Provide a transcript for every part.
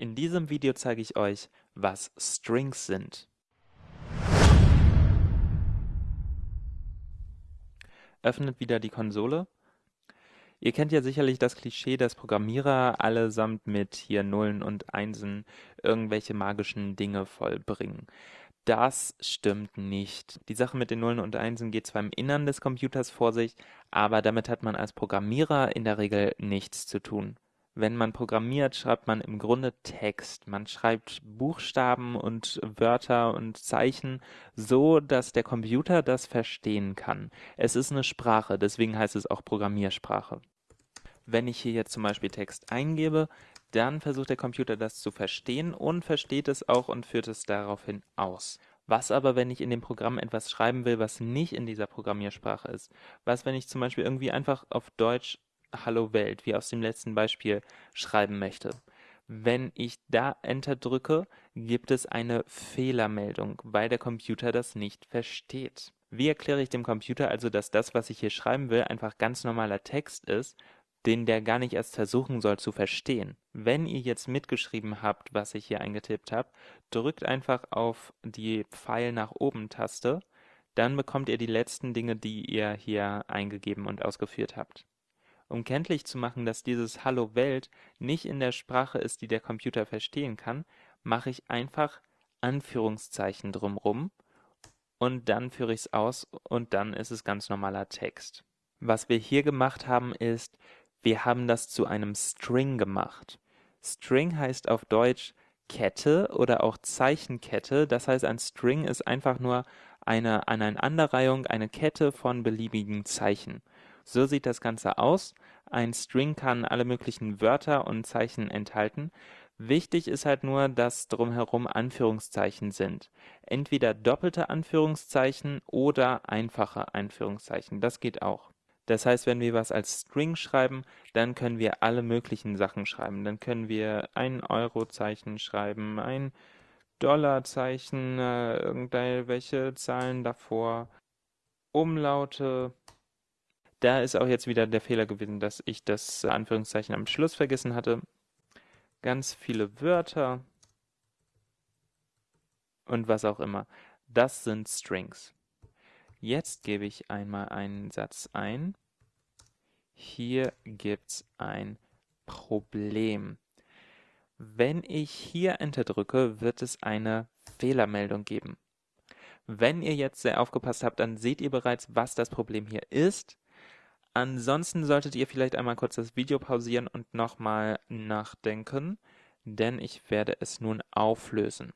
In diesem Video zeige ich euch, was Strings sind. Öffnet wieder die Konsole. Ihr kennt ja sicherlich das Klischee, dass Programmierer allesamt mit hier Nullen und Einsen irgendwelche magischen Dinge vollbringen. Das stimmt nicht. Die Sache mit den Nullen und Einsen geht zwar im Innern des Computers vor sich, aber damit hat man als Programmierer in der Regel nichts zu tun. Wenn man programmiert, schreibt man im Grunde Text. Man schreibt Buchstaben und Wörter und Zeichen so, dass der Computer das verstehen kann. Es ist eine Sprache, deswegen heißt es auch Programmiersprache. Wenn ich hier jetzt zum Beispiel Text eingebe, dann versucht der Computer das zu verstehen und versteht es auch und führt es daraufhin aus. Was aber, wenn ich in dem Programm etwas schreiben will, was nicht in dieser Programmiersprache ist? Was, wenn ich zum Beispiel irgendwie einfach auf Deutsch Hallo Welt, wie aus dem letzten Beispiel, schreiben möchte. Wenn ich da Enter drücke, gibt es eine Fehlermeldung, weil der Computer das nicht versteht. Wie erkläre ich dem Computer also, dass das, was ich hier schreiben will, einfach ganz normaler Text ist, den der gar nicht erst versuchen soll zu verstehen? Wenn ihr jetzt mitgeschrieben habt, was ich hier eingetippt habe, drückt einfach auf die Pfeil nach oben Taste, dann bekommt ihr die letzten Dinge, die ihr hier eingegeben und ausgeführt habt. Um kenntlich zu machen, dass dieses Hallo Welt nicht in der Sprache ist, die der Computer verstehen kann, mache ich einfach Anführungszeichen drumrum und dann führe ich es aus und dann ist es ganz normaler Text. Was wir hier gemacht haben ist, wir haben das zu einem String gemacht. String heißt auf Deutsch Kette oder auch Zeichenkette. Das heißt, ein String ist einfach nur eine Aneinanderreihung, eine Kette von beliebigen Zeichen. So sieht das Ganze aus. Ein String kann alle möglichen Wörter und Zeichen enthalten. Wichtig ist halt nur, dass drumherum Anführungszeichen sind. Entweder doppelte Anführungszeichen oder einfache Anführungszeichen. Das geht auch. Das heißt, wenn wir was als String schreiben, dann können wir alle möglichen Sachen schreiben. Dann können wir ein Eurozeichen schreiben, ein Dollarzeichen, äh, irgendwelche Zahlen davor, Umlaute, da ist auch jetzt wieder der Fehler gewesen, dass ich das Anführungszeichen am Schluss vergessen hatte. Ganz viele Wörter und was auch immer. Das sind Strings. Jetzt gebe ich einmal einen Satz ein. Hier gibt es ein Problem. Wenn ich hier Enter drücke, wird es eine Fehlermeldung geben. Wenn ihr jetzt sehr aufgepasst habt, dann seht ihr bereits, was das Problem hier ist. Ansonsten solltet ihr vielleicht einmal kurz das Video pausieren und nochmal nachdenken, denn ich werde es nun auflösen.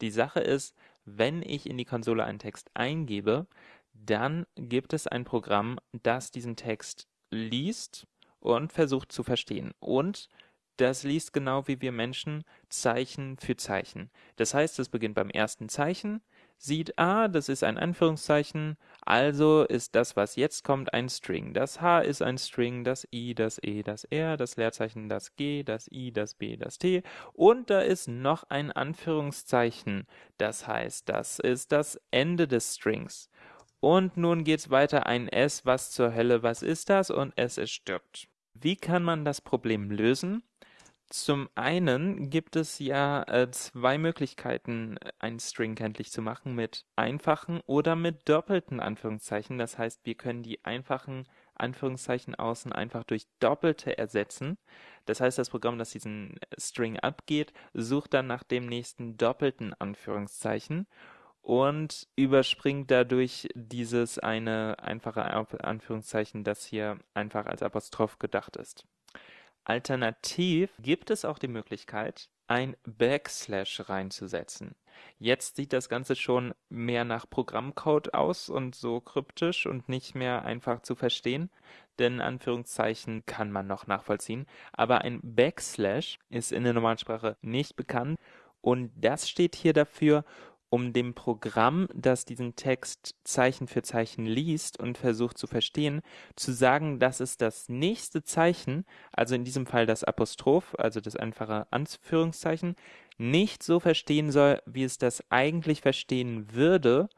Die Sache ist, wenn ich in die Konsole einen Text eingebe, dann gibt es ein Programm, das diesen Text liest und versucht zu verstehen. Und das liest genau wie wir Menschen Zeichen für Zeichen. Das heißt, es beginnt beim ersten Zeichen, sieht, ah, das ist ein Anführungszeichen, also ist das, was jetzt kommt, ein String. Das H ist ein String, das I, das E, das R, das Leerzeichen, das G, das I, das B, das T und da ist noch ein Anführungszeichen. Das heißt, das ist das Ende des Strings. Und nun geht's weiter, ein S, was zur Hölle, was ist das? Und es ist stirbt. Wie kann man das Problem lösen? Zum einen gibt es ja äh, zwei Möglichkeiten, einen String kenntlich zu machen, mit einfachen oder mit doppelten Anführungszeichen. Das heißt, wir können die einfachen Anführungszeichen außen einfach durch doppelte ersetzen. Das heißt, das Programm, das diesen String abgeht, sucht dann nach dem nächsten doppelten Anführungszeichen und überspringt dadurch dieses eine einfache Anführungszeichen, das hier einfach als Apostroph gedacht ist. Alternativ gibt es auch die Möglichkeit, ein Backslash reinzusetzen. Jetzt sieht das Ganze schon mehr nach Programmcode aus und so kryptisch und nicht mehr einfach zu verstehen, denn Anführungszeichen kann man noch nachvollziehen, aber ein Backslash ist in der Normalsprache nicht bekannt und das steht hier dafür, um dem Programm, das diesen Text Zeichen für Zeichen liest und versucht zu verstehen, zu sagen, dass es das nächste Zeichen, also in diesem Fall das Apostroph, also das einfache Anführungszeichen, nicht so verstehen soll, wie es das eigentlich verstehen würde,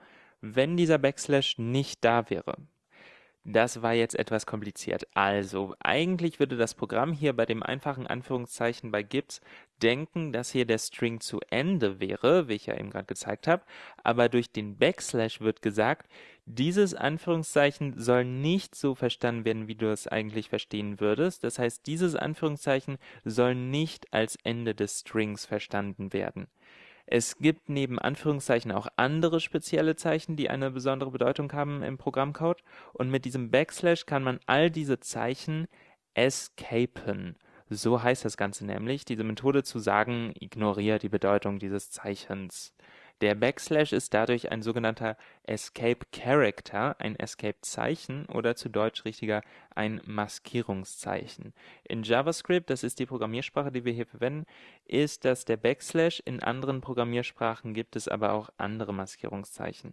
wenn dieser Backslash nicht da wäre. Das war jetzt etwas kompliziert. Also, eigentlich würde das Programm hier bei dem einfachen Anführungszeichen bei Gibbs denken, dass hier der String zu Ende wäre, wie ich ja eben gerade gezeigt habe, aber durch den Backslash wird gesagt, dieses Anführungszeichen soll nicht so verstanden werden, wie du es eigentlich verstehen würdest. Das heißt, dieses Anführungszeichen soll nicht als Ende des Strings verstanden werden. Es gibt neben Anführungszeichen auch andere spezielle Zeichen, die eine besondere Bedeutung haben im Programmcode und mit diesem Backslash kann man all diese Zeichen escapen. So heißt das Ganze nämlich, diese Methode zu sagen, ignoriere die Bedeutung dieses Zeichens. Der Backslash ist dadurch ein sogenannter Escape Character, ein Escape-Zeichen oder zu Deutsch richtiger ein Maskierungszeichen. In JavaScript, das ist die Programmiersprache, die wir hier verwenden, ist das der Backslash. In anderen Programmiersprachen gibt es aber auch andere Maskierungszeichen.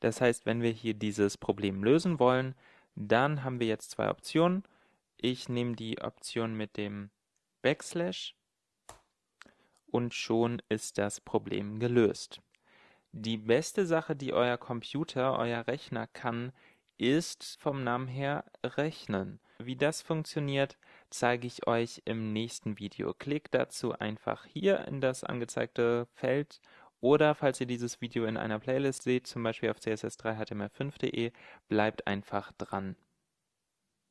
Das heißt, wenn wir hier dieses Problem lösen wollen, dann haben wir jetzt zwei Optionen. Ich nehme die Option mit dem Backslash und schon ist das Problem gelöst. Die beste Sache, die euer Computer, euer Rechner kann, ist vom Namen her rechnen. Wie das funktioniert, zeige ich euch im nächsten Video. Klickt dazu einfach hier in das angezeigte Feld oder falls ihr dieses Video in einer Playlist seht, zum Beispiel auf css3html5.de, bleibt einfach dran.